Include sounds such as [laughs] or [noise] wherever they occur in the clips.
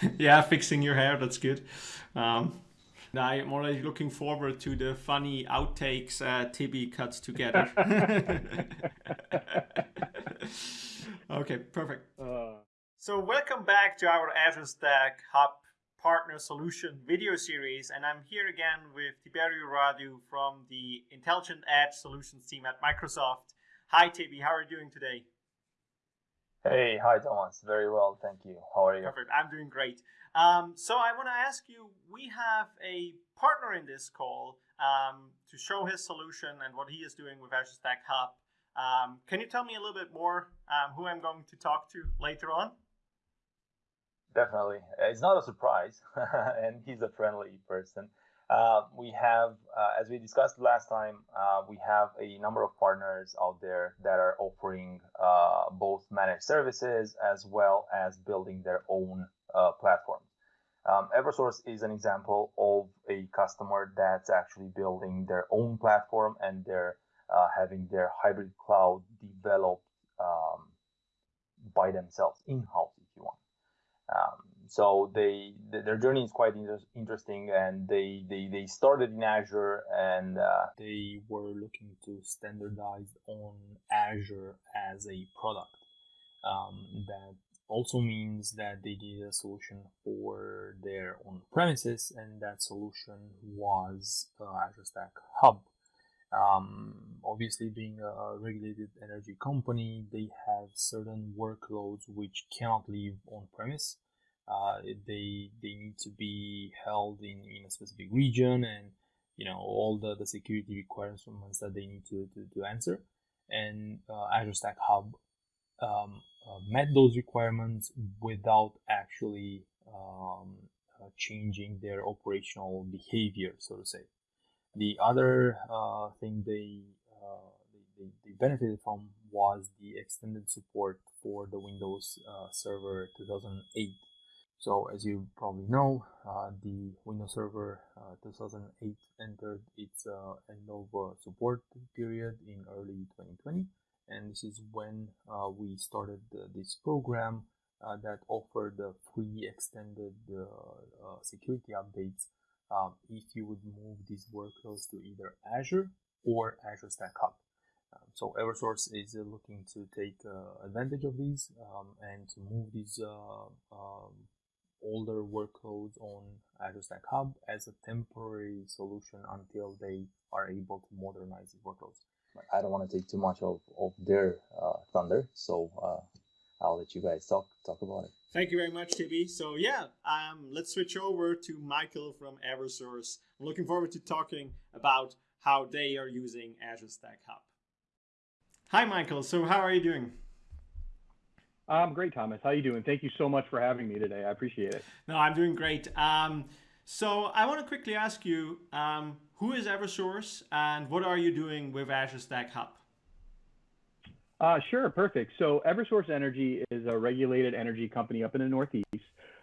[laughs] yeah, fixing your hair. That's good. Um, I'm already looking forward to the funny outtakes uh, Tibby cuts together. [laughs] okay, perfect. Uh, so welcome back to our Azure Stack Hub Partner Solution video series, and I'm here again with Tiberio Radu from the Intelligent Edge Solutions team at Microsoft. Hi, Tibby. How are you doing today? Hey, hi, Thomas. Very well, thank you. How are you? Perfect. I'm doing great. Um, so I want to ask you, we have a partner in this call um, to show his solution and what he is doing with Azure Stack Hub. Um, can you tell me a little bit more um, who I'm going to talk to later on? Definitely. It's not a surprise, [laughs] and he's a friendly person. Uh, we have, uh, as we discussed last time, uh, we have a number of partners out there that are offering uh, both managed services as well as building their own uh, platforms. Um, Eversource is an example of a customer that's actually building their own platform and they're uh, having their hybrid cloud developed um, by themselves in-house, if you want. Um, so they their journey is quite inter- interesting, and they, they they started in Azure, and uh, they were looking to standardize on Azure as a product. Um, that also means that they needed a solution for their own premises, and that solution was uh, Azure Stack Hub. Um, obviously, being a regulated energy company, they have certain workloads which cannot live on premise. Uh, they they need to be held in, in a specific region, and you know all the, the security requirements that they need to, to, to answer. And uh, Azure Stack Hub um, uh, met those requirements without actually um, uh, changing their operational behavior, so to say. The other uh, thing they, uh, they, they, benefited from was the extended support for the Windows Server 2008. So as you probably know, uh, the Windows Server 2008 entered its end of support period in early 2020 and this is when uh, we started this program uh, that offered free extended uh, uh, security updates um, if you would move these workloads to either Azure or Azure Stack Hub. Um, so Eversource is uh, looking to take uh, advantage of these um, and to move these um, older workloads on Azure Stack Hub as a temporary solution until they are able to modernize these workloads. I don't want to take too much of, of their uh, thunder, so uh, I'll let you guys talk talk about it. Thank you very much, Tibby. So yeah, um, let's switch over to Michael from Eversource. I'm looking forward to talking about how they are using Azure Stack Hub. Hi, Michael. So how are you doing? I'm great, Thomas. How are you doing? Thank you so much for having me today. I appreciate it. No, I'm doing great. Um, so I want to quickly ask you, um, who is Eversource and what are you doing with Azure Stack Hub? Uh, sure, perfect. So Eversource Energy is a regulated energy company up in the Northeast.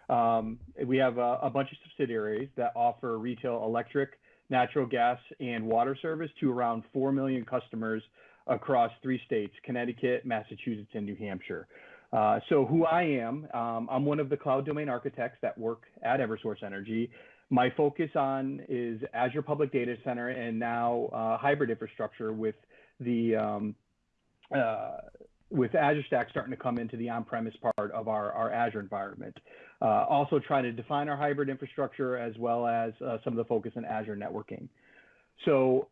Um, we have a, a, bunch of subsidiaries that offer retail electric, natural gas, and water service to around 4 million customers across three states, Connecticut, Massachusetts, and New Hampshire. Uh, so who I am, um, I'm one of the cloud domain architects that work at Eversource Energy, my focus on is Azure Public Data Center and now uh, hybrid infrastructure with the um, uh, with Azure Stack starting to come into the on-premise part of our, our Azure environment. Uh, also trying to define our hybrid infrastructure as well as uh, some of the focus in Azure networking. So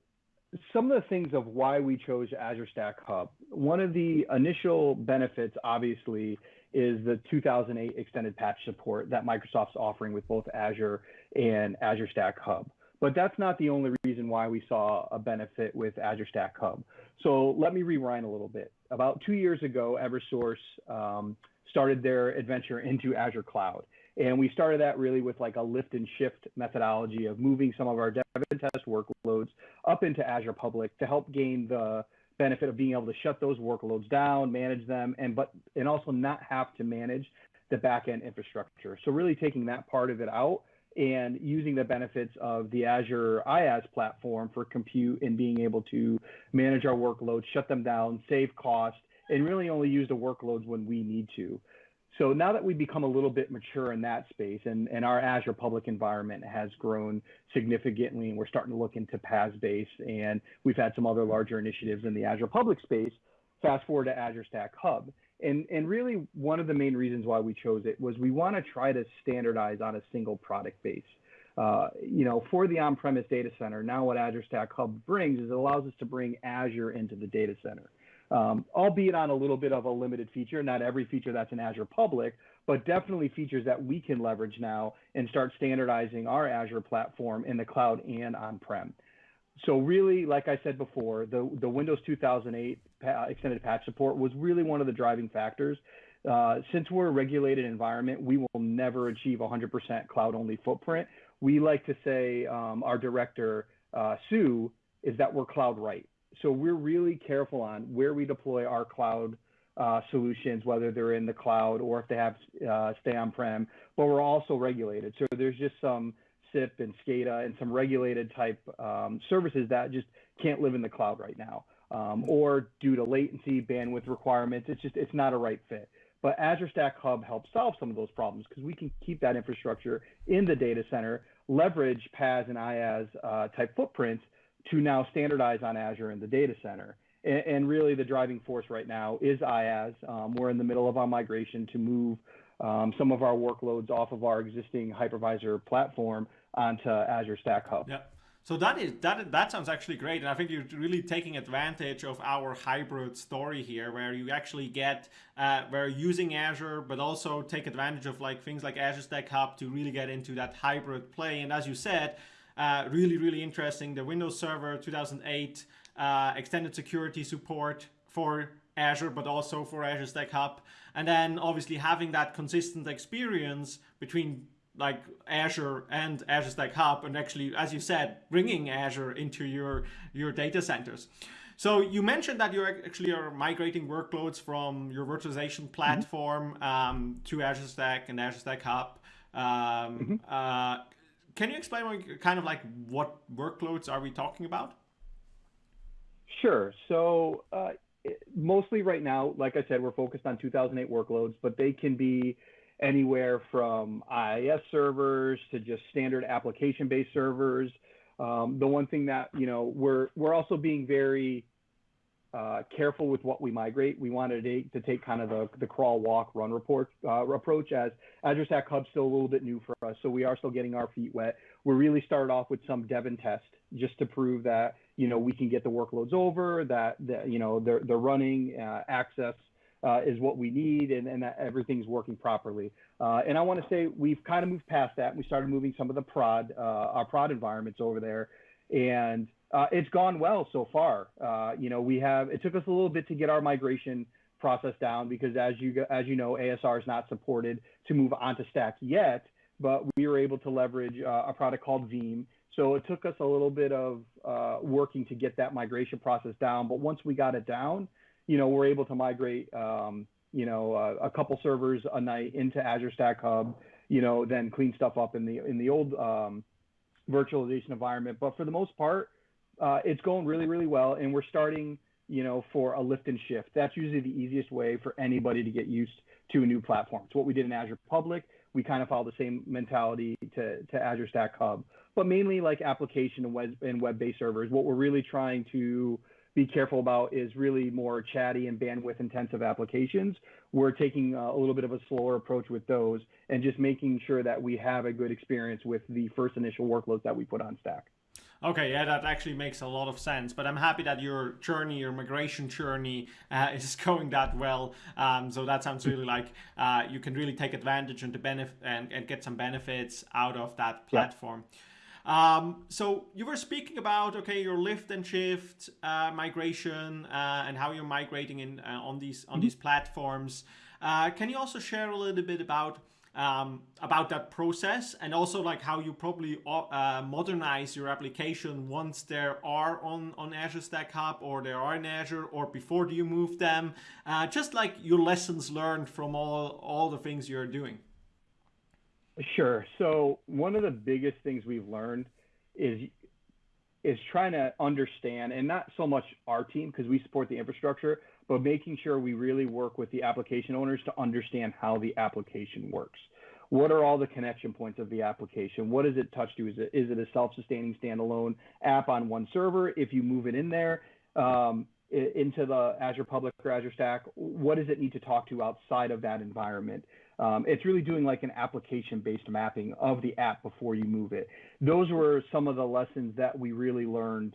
some of the things of why we chose Azure Stack Hub. One of the initial benefits, obviously, is the 2008 extended patch support that Microsoft's offering with both Azure and Azure Stack Hub. But that's not the only reason why we saw a benefit with Azure Stack Hub. So let me rewind a little bit. About two years ago, Eversource um, started their adventure into Azure Cloud. And we started that really with like a lift and shift methodology of moving some of our dev and test workloads up into Azure Public to help gain the benefit of being able to shut those workloads down, manage them, and but and also not have to manage the backend infrastructure. So really taking that part of it out and using the benefits of the Azure IaaS platform for compute and being able to manage our workloads, shut them down, save cost, and really only use the workloads when we need to. So now that we've become a little bit mature in that space and, and our Azure public environment has grown significantly and we're starting to look into PaaS base and we've had some other larger initiatives in the Azure public space, fast forward to Azure Stack Hub. And, and really one of the main reasons why we chose it was we want to try to standardize on a single product base. Uh, you know, for the on-premise data center, now what Azure Stack Hub brings is it allows us to bring Azure into the data center um, albeit on a little bit of a limited feature. Not every feature that's in Azure Public, but definitely features that we can leverage now and start standardizing our Azure platform in the cloud and on-prem. So really, like I said before, the, the Windows 2008 extended patch support was really one of the driving factors. Uh, since we're a regulated environment, we will never achieve 100% cloud-only footprint. We like to say, um, our director, uh, Sue, is that we're cloud right so we're really careful on where we deploy our cloud uh, solutions, whether they're in the cloud or if they have uh, stay on-prem, but we're also regulated. So there's just some CIP and SCADA and some regulated type um, services that just can't live in the cloud right now. Um, or due to latency, bandwidth requirements, it's just, it's not a right fit. But Azure Stack Hub helps solve some of those problems because we can keep that infrastructure in the data center, leverage PaaS and IaaS uh, type footprints, to now standardize on Azure in the data center. And, and really the driving force right now is IaaS. Um, we're in the middle of our migration to move um, some of our workloads off of our existing hypervisor platform onto Azure Stack Hub. Yeah. So that is that that sounds actually great, and I think you're really taking advantage of our hybrid story here, where you actually get uh, where using Azure, but also take advantage of like things like Azure Stack Hub to really get into that hybrid play. And as you said, uh, really, really interesting. The Windows Server 2008 uh, extended security support for Azure, but also for Azure Stack Hub. And then obviously having that consistent experience between like Azure and Azure Stack Hub, and actually, as you said, bringing Azure into your, your data centers. So you mentioned that you actually are migrating workloads from your virtualization mm-hmm. platform mm -hmm. um, to Azure Stack and Azure Stack Hub. Um, mm -hmm. uh, can you explain what, kind of like what workloads are we talking about? Sure. So uh, mostly right now, like I said, we're focused on 2008 workloads, but they can be anywhere from IIS servers to just standard application-based servers. Um, the one thing that you know we're we're also being very uh, careful with what we migrate. We wanted to, take kind of the, the crawl, walk, run report uh, approach as Azure Stack Hub's still a little bit new for us. So we are still getting our feet wet. We really started off with some dev and test just to prove that, you know, we can get the workloads over, that, that you know, they're, they're running, uh, access uh, is what we need and, and that everything's working properly. Uh, and I want to say we've kind of moved past that. We started moving some of the prod, uh, our prod environments over there. And uh, it's gone well so far. Uh, you know, we have it took us a little bit to get our migration process down because as you as you know, ASR is not supported to move onto Stack yet, but we were able to leverage uh, a product called Veeam. So it took us a little bit of uh, working to get that migration process down. But once we got it down, you know, we're able to migrate, um, you know, uh, a couple servers a night into Azure Stack Hub. You know, then clean stuff up in the in the old um, virtualization environment. But for the most part, uh, it's going really, really well, and we're starting, you know, for a lift and shift. That's usually the easiest way for anybody to get used to a new platform. It's what we did in Azure Public. We kind of follow the same mentality to, to Azure Stack Hub, but mainly like application and web and web-based servers. What we're really trying to be careful about is really more chatty and bandwidth intensive applications. We're taking a little bit of a slower approach with those and just making sure that we have a good experience with the first initial workloads that we put on Stack. Okay, yeah, that actually makes a lot of sense. But I'm happy that your journey, your migration journey, uh, [laughs] is going that well. Um, so that sounds really like uh, you can really take advantage and, benefit and, and, get some benefits out of that platform. Yeah. Um, so you were speaking about okay your lift and shift uh, migration uh, and how you're migrating in uh, on these on mm -hmm. these platforms. Uh, can you also share a little bit about um, about that process and also like how you probably uh, modernize your application once there are on, on Azure Stack Hub or they are in Azure or before do you move them? Uh, just like your lessons learned from all, all the things you're doing. Sure. So one of the biggest things we've learned is is trying to understand and not so much our team because we support the infrastructure but making sure we really work with the application owners to understand how the application works. What are all the connection points of the application? What does it touch to? Is it, is it a self-sustaining standalone app on one server? If you move it in there, um, into the Azure Public or Azure Stack, what does it need to talk to outside of that environment? Um, it's really doing like an application-based mapping of the app before you move it. Those were some of the lessons that we really learned.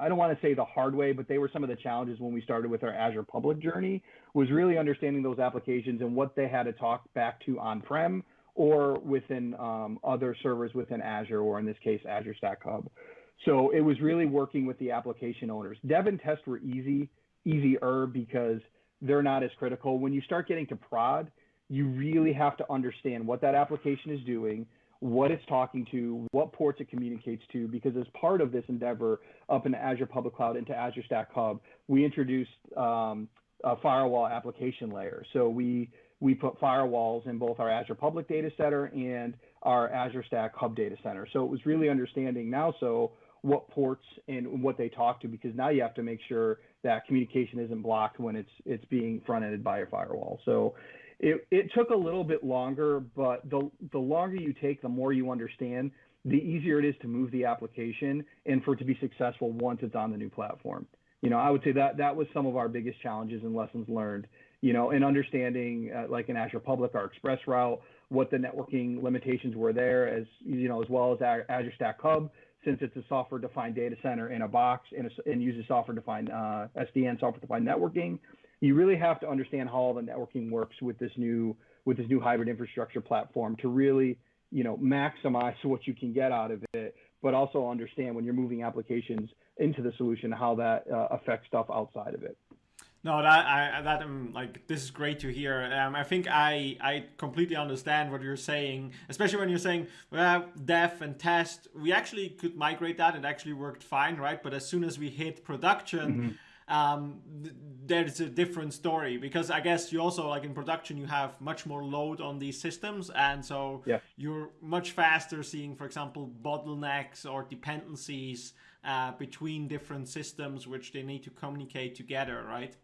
I don't want to say the hard way, but they were some of the challenges when we started with our Azure Public journey. Was really understanding those applications and what they had to talk back to on-prem or within um, other servers within Azure, or in this case, Azure Stack Hub. So it was really working with the application owners. Dev and test were easy, easier because they're not as critical. When you start getting to prod, you really have to understand what that application is doing, what it's talking to, what ports it communicates to, because as part of this endeavor up in Azure Public Cloud into Azure Stack Hub, we introduced um, a firewall application layer. So we we put firewalls in both our Azure Public Data Center and our Azure Stack Hub Data Center. So it was really understanding now so what ports and what they talk to because now you have to make sure that communication isn't blocked when it's it's being front ended by a firewall. So it, it took a little bit longer, but the the longer you take, the more you understand, the easier it is to move the application and for it to be successful once it's on the new platform. You know, I would say that that was some of our biggest challenges and lessons learned. You know, in understanding uh, like in Azure Public, our Express route, what the networking limitations were there, as you know, as well as Azure Stack Hub since it's a software-defined data center in a box and, a, and uses software-defined uh, SDN, software-defined networking, you really have to understand how all the networking works with this new with this new hybrid infrastructure platform to really you know maximize what you can get out of it, but also understand when you're moving applications into the solution how that uh, affects stuff outside of it. No, that I that um, like this is great to hear. Um, I think I I completely understand what you're saying, especially when you're saying well, dev and test. We actually could migrate that; it actually worked fine, right? But as soon as we hit production. Mm-hmm. Um, th- there's a different story because I guess you also like in production you have much more load on these systems and so yeah. you're much faster seeing for example bottlenecks or dependencies uh, between different systems which they need to communicate together right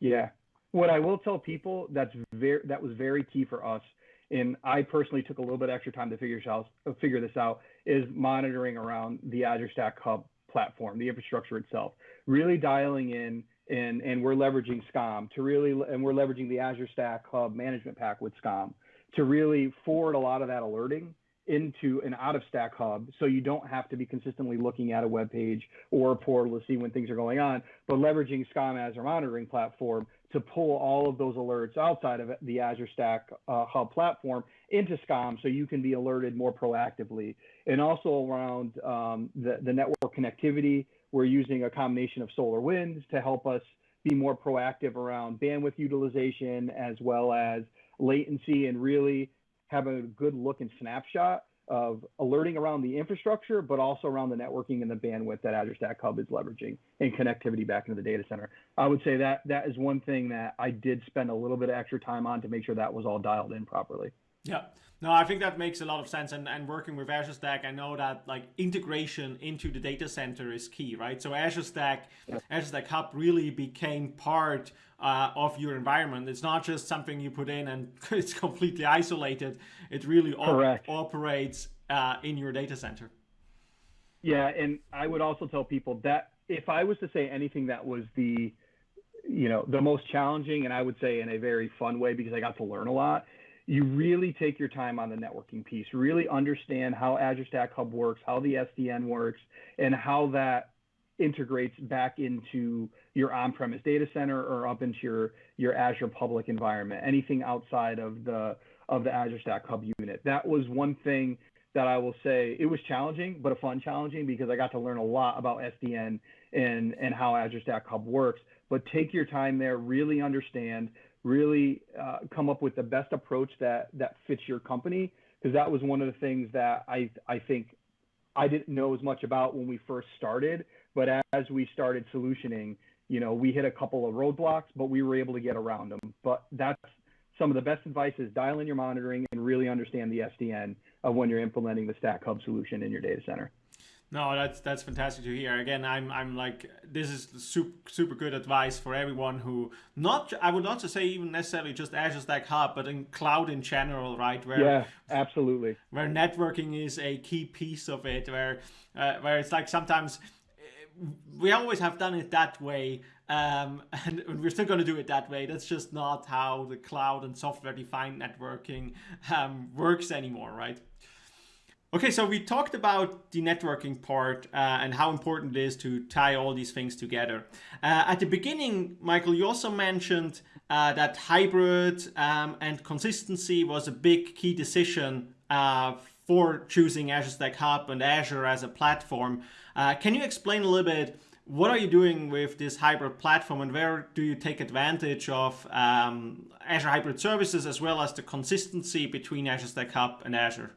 yeah. What I will tell people that's very that was very key for us, and I personally took a little bit extra time to figure out figure this out is monitoring around the Azure Stack Hub platform, the infrastructure itself, really dialing in and and we're leveraging SCOM to really and we're leveraging the Azure Stack Hub management pack with SCOM to really forward a lot of that alerting into an out of stack hub so you don't have to be consistently looking at a web page or a portal to see when things are going on, but leveraging SCOM as monitoring platform to pull all of those alerts outside of the Azure Stack uh, Hub platform into SCOM so you can be alerted more proactively. And also around um, the, the network connectivity, we're using a combination of SolarWinds to help us be more proactive around bandwidth utilization as well as latency and really have a good look and snapshot of alerting around the infrastructure, but also around the networking and the bandwidth that Azure Stack Hub is leveraging and connectivity back into the data center. I would say that that is one thing that I did spend a little bit of extra time on to make sure that was all dialed in properly. Yeah. No, I think that makes a lot of sense. And, and working with Azure Stack, I know that like integration into the data center is key, right? So Azure Stack, yeah. Azure Stack Hub really became part uh, of your environment. It's not just something you put in and [laughs] it's completely isolated. It really op- operates uh, in your data center. Yeah, and I would also tell people that if I was to say anything that was the, you know, the most challenging, and I would say in a very fun way because I got to learn a lot, you really take your time on the networking piece, really understand how Azure Stack Hub works, how the SDN works, and how that integrates back into your on-premise data center or up into your, your Azure public environment, anything outside of the of the Azure Stack Hub unit. That was one thing that I will say it was challenging, but a fun challenging because I got to learn a lot about SDN and and how Azure Stack Hub works. But take your time there, really understand, really uh, come up with the best approach that that fits your company because that was one of the things that I I think I didn't know as much about when we first started, but as we started solutioning, you know, we hit a couple of roadblocks, but we were able to get around them. But that's some of the best advice is dial in your monitoring and really understand the SDN of when you're implementing the Stack Hub solution in your data center. No, that's that's fantastic to hear. Again, I'm I'm like this is super super good advice for everyone who not I would not say even necessarily just Azure Stack Hub, but in cloud in general, right? Where yeah, absolutely. Where networking is a key piece of it, where uh, where it's like sometimes eh, we always have done it that way, um, [laughs] and we're still going to do it that way. That's just not how the cloud and software defined networking um, works anymore, right? Okay, so we talked about the networking part uh, and how important it is to tie all these things together. Uh, at the beginning, Michael, you also mentioned uh, that hybrid um, and consistency was a big key decision uh, for choosing Azure Stack Hub and Azure as a platform. Uh, can you explain a little bit what are you doing with this hybrid platform and where do you take advantage of um, Azure Hybrid Services as well as the consistency between Azure Stack Hub and Azure?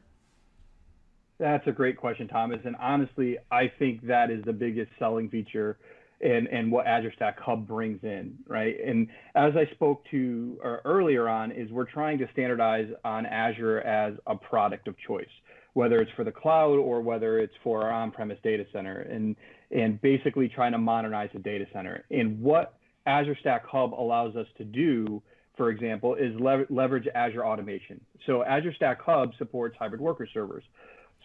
That's a great question, Thomas. And honestly, I think that is the biggest selling feature and, and what Azure Stack Hub brings in, right? And as I spoke to earlier on, is we're trying to standardize on Azure as a product of choice, whether it's for the cloud or whether it's for our on-premise data center, and and basically trying to modernize the data center. And what Azure Stack Hub allows us to do, for example, is leverage Azure automation. So Azure Stack Hub supports hybrid worker servers.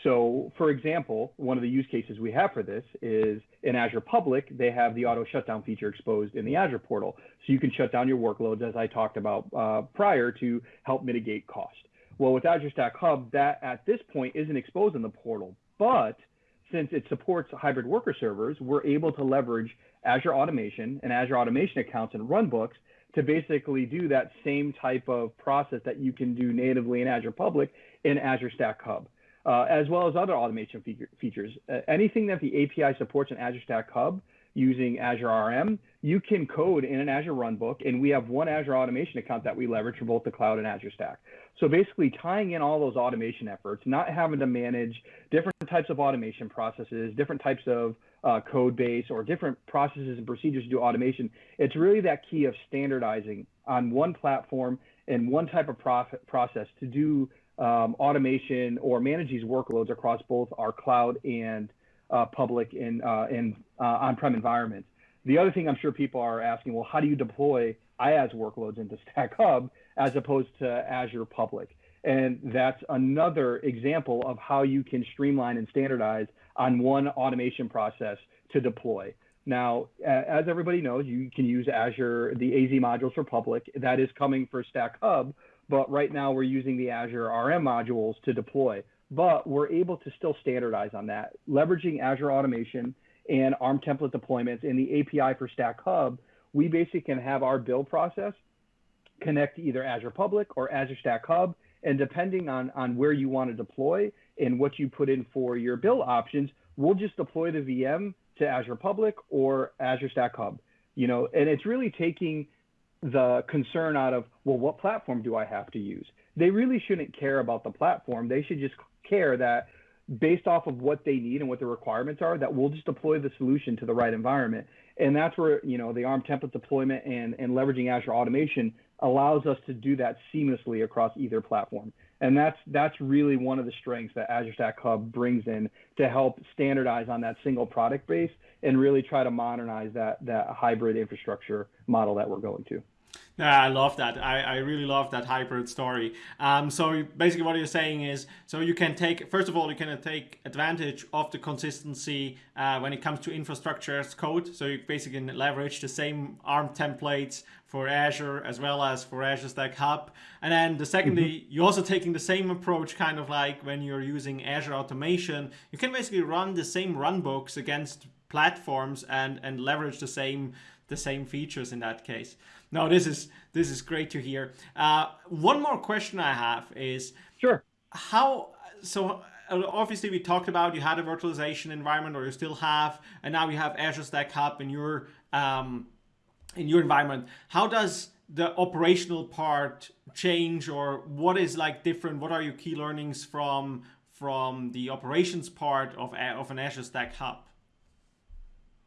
So, for example, one of the use cases we have for this is in Azure Public, they have the auto shutdown feature exposed in the Azure portal. So you can shut down your workloads, as I talked about uh, prior, to help mitigate cost. Well, with Azure Stack Hub, that at this point isn't exposed in the portal, but since it supports hybrid worker servers, we're able to leverage Azure Automation and Azure Automation accounts and runbooks to basically do that same type of process that you can do natively in Azure Public in Azure Stack Hub uh, as well as other automation features. Uh, anything that the API supports in Azure Stack Hub using Azure RM, you can code in an Azure Runbook, and we have one Azure automation account that we leverage for both the cloud and Azure Stack. So basically tying in all those automation efforts, not having to manage different types of automation processes, different types of uh, code base or different processes and procedures to do automation. It's really that key of standardizing on one platform and one type of process to do um, automation or manage these workloads across both our cloud and uh, public and, uh, and uh, on-prem environments. The other thing I'm sure people are asking, well, how do you deploy IaaS workloads into [laughs] Stack Hub as opposed to Azure Public? And that's another example of how you can streamline and standardize on one automation process to deploy. Now, as everybody knows, you can use Azure, the AZ modules for public. That is coming for Stack Hub, but right now we're using the Azure RM modules to deploy. But we're able to still standardize on that, leveraging Azure Automation and ARM template deployments in the API for Stack Hub. We basically can have our build process connect to either Azure Public or Azure Stack Hub, and depending on on where you want to deploy and what you put in for your build options, we'll just deploy the VM to Azure Public or Azure Stack Hub. You know, and it's really taking the concern out of, well, what platform do I have to use? They really shouldn't care about the platform. They should just care that based off of what they need and what the requirements are, that we'll just deploy the solution to the right environment. And that's where, you know, the ARM template deployment and, and leveraging Azure automation allows us to do that seamlessly across either platform. And that's that's really one of the strengths that Azure Stack Hub brings in to help standardize on that single product base and really try to modernize that that hybrid infrastructure model that we're going to. Yeah, I love that. I, I really love that hybrid story. Um, so basically what you're saying is, so you can take, first of all, you can take advantage of the consistency uh, when it comes to infrastructure as code. So you basically can leverage the same ARM templates for Azure as well as for Azure Stack Hub. And then the secondly, mm-hmm. you're also taking the same approach, kind of like when you're using Azure Automation. You can basically run the same runbooks against platforms and, and leverage the same the same features in that case. No, this is this is great to hear. Uh, one more question I have is sure. how so uh, obviously we talked about you had a virtualization environment or you still have and now you have azure stack hub in your um, in your environment. How does the operational part change or what is like different? What are your key learnings from from the operations part of, of an azure stack hub?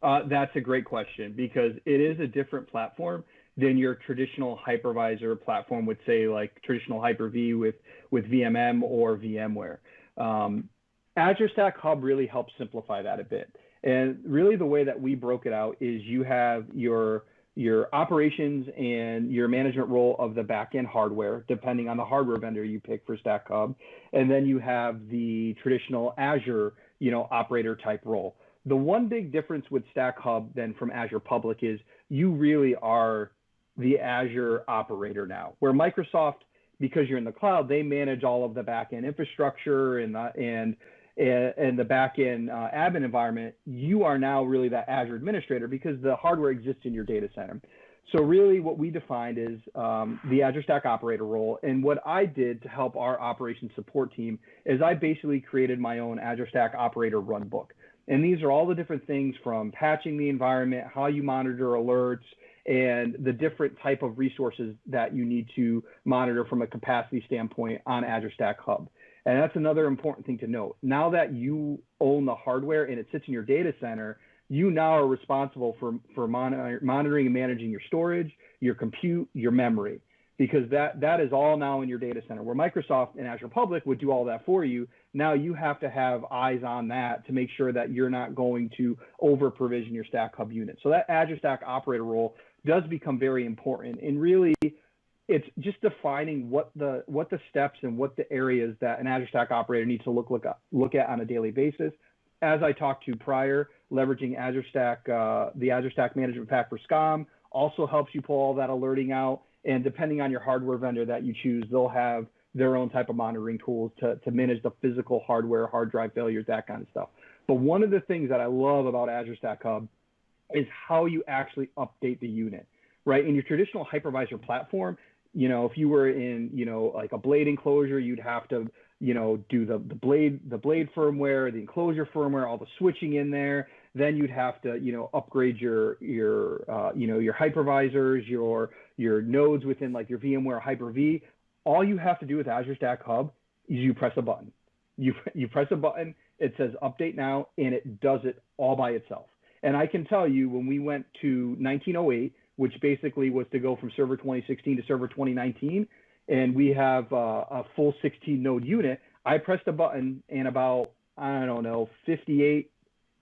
Uh, that's a great question because it is a different platform than your traditional hypervisor platform would say, like traditional Hyper-V with with VMM or VMware. Um, Azure Stack Hub really helps simplify that a bit. And really the way that we broke it out is you have your your operations and your management role of the backend hardware, depending on the hardware vendor you pick for Stack Hub. And then you have the traditional Azure, you know, operator type role. The one big difference with Stack Hub then from Azure Public is you really are the Azure operator now, where Microsoft, because you're in the cloud, they manage all of the backend infrastructure and the, and and the backend uh, admin environment. You are now really that Azure administrator because the hardware exists in your data center. So really, what we defined is um, the Azure Stack operator role. And what I did to help our operations support team is I basically created my own Azure Stack operator runbook. And these are all the different things from patching the environment, how you monitor alerts, and the different type of resources that you need to monitor from a capacity standpoint on Azure Stack Hub. And that's another important thing to note. Now that you own the hardware and it sits in your data center, you now are responsible for, for monitor, monitoring and managing your storage, your compute, your memory, because that, that is all now in your data center. Where Microsoft and Azure Public would do all that for you, now you have to have eyes on that to make sure that you're not going to over provision your Stack Hub unit. So that Azure Stack operator role does become very important. And really, it's just defining what the what the steps and what the areas that an Azure Stack operator needs to look look at, look at on a daily basis. As I talked to prior, leveraging Azure Stack, uh, the Azure Stack Management Pack for SCOM also helps you pull all that alerting out. And depending on your hardware vendor that you choose, they'll have their own type of monitoring tools to, to manage the physical hardware, hard drive failures, that kind of stuff. But one of the things that I love about Azure Stack Hub is how you actually update the unit, right? In your traditional hypervisor platform, you know, if you were in, you know, like a blade enclosure, you'd have to, you know, do the, the blade, the blade firmware, the enclosure firmware, all the switching in there. Then you'd have to, you know, upgrade your, your, uh, you know, your hypervisors, your, your nodes within like your VMware Hyper-V. All you have to do with Azure Stack Hub is you press a button. You, [laughs] you press a button, it says update now, and it does it all by itself. And I can tell you when we went to 1908, which basically was to go from server 2016 to server 2019, and we have uh, a full 16 node unit, I pressed a button and about, I don't know, 58,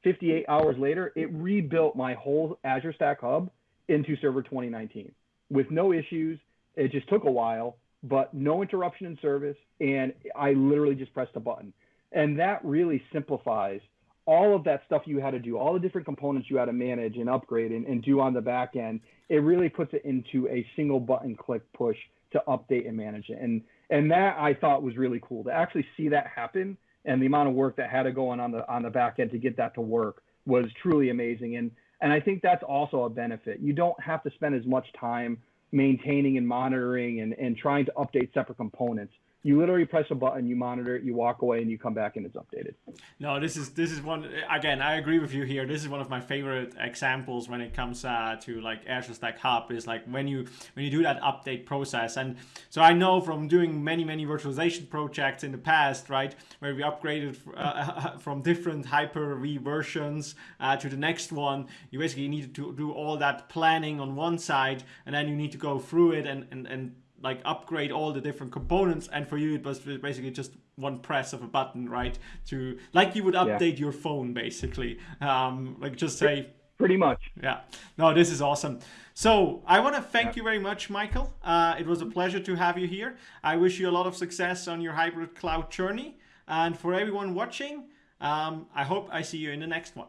58 hours later, it rebuilt my whole Azure Stack Hub into server 2019 with no issues. It just took a while, but no interruption in service. And I literally just pressed a button. And that really simplifies all of that stuff you had to do, all the different components you had to manage and upgrade and, and do on the back end, it really puts it into a single button click push to update and manage it. And and that I thought was really cool to actually see that happen and the amount of work that had to go on on the on the back end to get that to work was truly amazing. And and I think that's also a benefit. You don't have to spend as much time maintaining and monitoring and, and trying to update separate components you literally press a button, you monitor it, you walk away, and you come back and it's updated. No, this is this is one again. I agree with you here. This is one of my favorite examples when it comes uh, to like Azure Stack Hub. Is like when you when you do that update process, and so I know from doing many many virtualization projects in the past, right, where we upgraded uh, [laughs] from different Hyper-V versions uh, to the next one. You basically need to do all that planning on one side, and then you need to go through it and and and like upgrade all the different components and for you it was basically just one press of a button right to like you would update yeah. your phone basically. Um like just say pretty much. Yeah. No this is awesome. So i want to thank yeah. you very much michael. Uh, it was a pleasure to have you here. I wish you a lot of success on your hybrid cloud journey. And for everyone watching um, i hope i see you in the next one